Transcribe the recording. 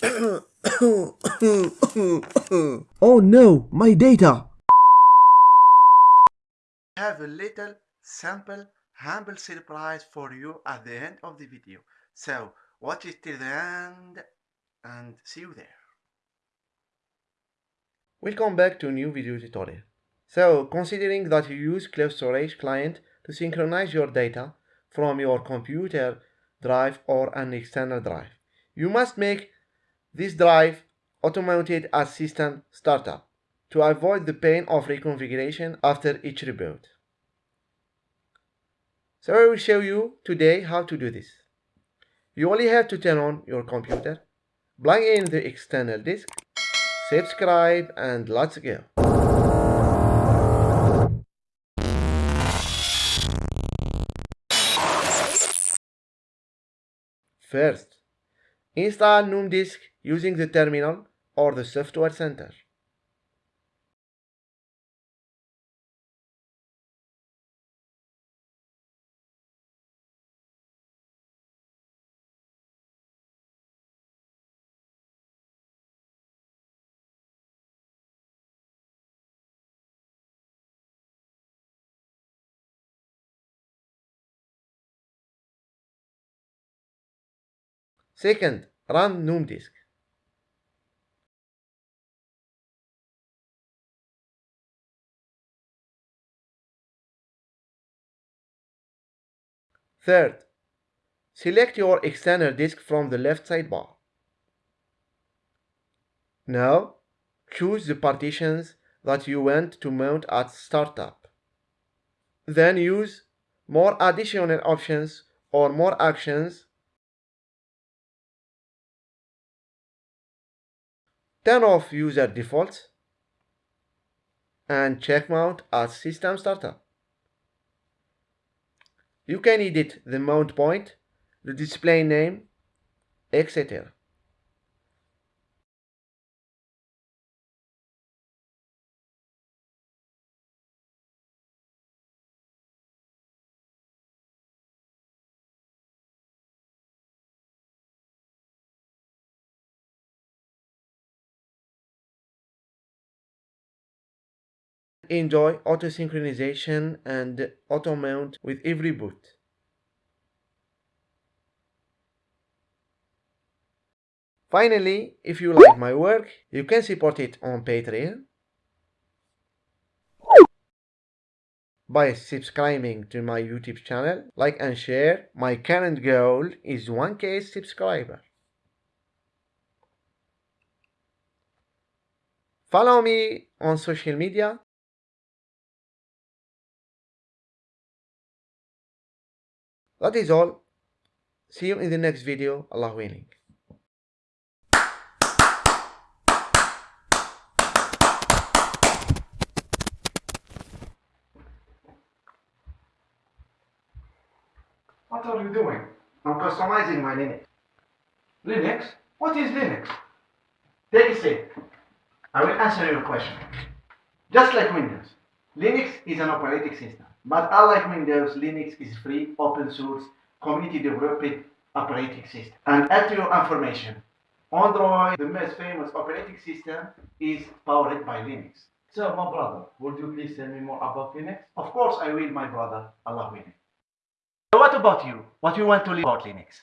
oh no, my data! I have a little sample humble surprise for you at the end of the video. So watch it till the end and see you there. Welcome back to a new video tutorial. So considering that you use Cloud Storage Client to synchronize your data from your computer drive or an external drive, you must make this drive automated as system startup to avoid the pain of reconfiguration after each reboot. So I will show you today how to do this. You only have to turn on your computer, plug in the external disk, subscribe and let's go. First, install GNOME Disk using the terminal or the software center. Second, run GNOME Disk. Third, select your external disk from the left sidebar. Now, choose the partitions that you want to mount at startup. Then use more additional options or more actions Turn off user defaults and check mount as system startup. You can edit the mount point, the display name, etc. enjoy auto synchronization and auto mount with every boot. Finally, if you like my work, you can support it on Patreon by subscribing to my YouTube channel, like and share. My current goal is 1k subscriber. Follow me on social media That is all. See you in the next video. Allah willing. What are you doing? I'm customizing my Linux. Linux? What is Linux? Take a seat. I will answer your question. Just like Windows, Linux is an operating system. But unlike Windows, Linux is free, open source, community developed operating system. And add to your information, Android, the most famous operating system, is powered by Linux. So, my brother, would you please tell me more about Linux? Of course I will, my brother. Allah willing. So what about you? What do you want to learn about Linux?